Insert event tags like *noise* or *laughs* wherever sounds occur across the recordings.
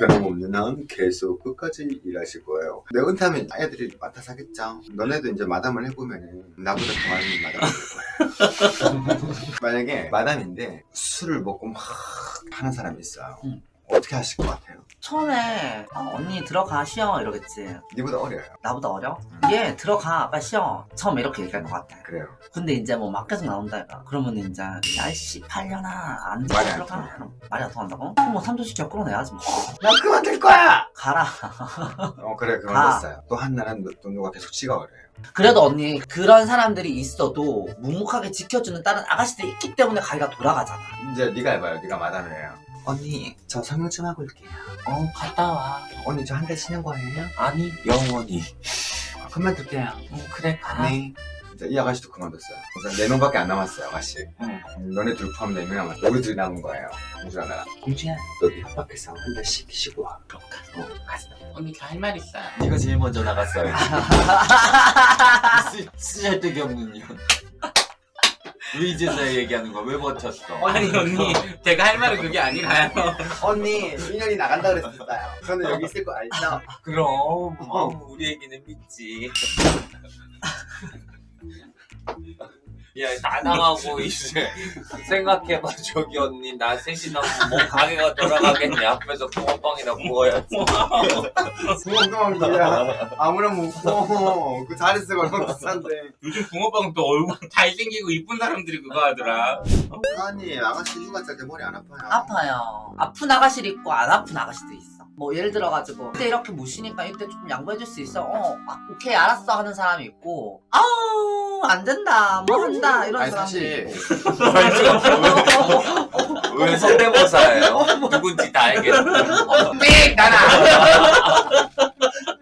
변함없는 한 계속 끝까지 일하실 거예요. 내 은퇴하면 애들이 맡아 사겠죠. 너네도 이제 마담을 해보면은 나보다 더 많은 마담을 할 거예요. *laughs* 만약에 마담인데 술을 먹고 막 하는 사람이 있어요. 응. 어떻게 하실 것 같아요? 처음에 어, 언니 들어가 쉬어 이러겠지 니보다 어려요. 나보다 어려? 응. 얘 들어가 빨리 쉬어 처음에 이렇게 얘기할 것 같아 그래요. 근데 이제 뭐 막 계속 나온다 이가 그러면 이제 야이씨 팔려나 안 들어가 말이 안 통한다고? 그럼 뭐 3조씩 끌어내야지 뭐나 그만둘 거야! 가라 어 그래 가. 그만뒀어요. 또 한나는 또 누가 계속 찍어버려요. 그래도 언니 그런 사람들이 있어도 묵묵하게 지켜주는 다른 아가씨들이 있기 때문에 가기가 돌아가잖아 이제 네가 해봐요. 네가 마담을 해요. 언니 저 성형 좀 하고 올게요. 어 갔다 와 언니 저 한 달 쉬는 거예요? 아니 영원히 아, 그만 둘게요. 응 그래 가 네. 이제 이 아가씨도 그만뒀어요. 그래서 네 명밖에 안 남았어요, 아가씨. 응. 음, 너네 둘 포함 네명 남았어. 우리 둘이 남은 거예요. 공주랑 나랑. 공주야, 너도 협박해서 한 달씩 쉬고 와. 그럼 가. 어, 가자. 언니 저할말 있어요 네가 제일 먼저 나갔어요 *laughs* 쓰잘데기 없는 년. 왜 이제서야 얘기하는 거야? 왜 버텼어? 아니 언니 제가 할 말은 그게 아니라요 언니, 인연이 나간다 그랬었어요. 저는 여기 있을 거 알죠? 그럼 어. 어, 우리 얘기는 믿지. 야 나나하고 이제 생각해봐 저기 언니 나 셋이 나 뭐 가게가 돌아가겠냐 앞에서 붕어빵이나 구워야지 붕어빵 이야. 아무나 먹고. 그 자릿수 얼마 비싼데. 요즘 붕어빵은 또 얼굴 잘생기고 이쁜 사람들이 그거 하더라 아니, 아가씨 휴가 짤때 머리 안 아파요? 아파요 아픈 아가씨도 있고 안 아픈 아가씨도 있어 뭐 예를 들어가지고 이때 이렇게 무시니까 이때 조금 양보해줄 수 있어 어 아, 오케이 알았어. 하는 사람이 있고 아우 안 된다. 뭐 한다. 이런 아니, 사람도 사실. 있고. *laughs* 왜 성대모사예요? 누군지 다 알겠어 삑 나라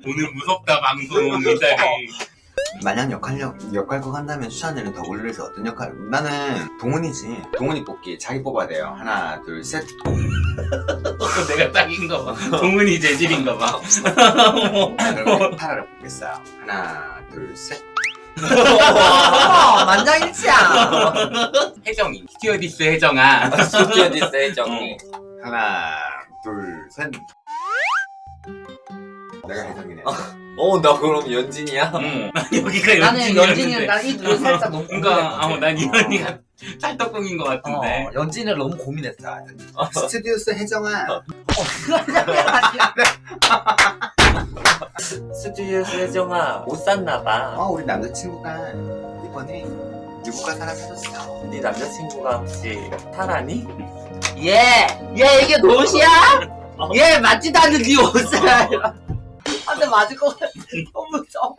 오늘 무섭다 방송 이 자리 만약 역할력, 역할극 한다면 추천되는 더블루에서 어떤 역할? 나는 동훈이지. 동훈이 뽑기. 자기 뽑아야 돼요. 하나, 둘, 셋. *laughs* 내가 딱인가 봐 *laughs* 동은이 재질인가 봐 자, 그럼 타라를 뽑겠어요. 하나, 둘, 셋. 어, 만장일치야 *laughs* 혜정이 스튜어디스 혜정아 스튜디오디스 혜정이 하나, 둘, 셋. 내가 혜정이네. 어 나 그럼 연진이야? 응. *laughs* 난 여기가 나는 연진이는 연진이었는데 난이 둘이 살짝 *laughs* 너무 그러니까 아, 고민했거든 난이 언니가 찰떡궁인 것 같은데 어, 연진이를 너무 고민했어 *laughs* 스튜디오스 혜정아. 스튜디오스 혜정아 못 샀나봐 어, 우리 남자친구가 이번에 유부가 하나 사줬어. 네 남자친구가 혹시 타라니? 얘! 얘 이게 노시야? 얘 맞지도 않는 네 옷을 한대 맞을 것 같아 너무 무서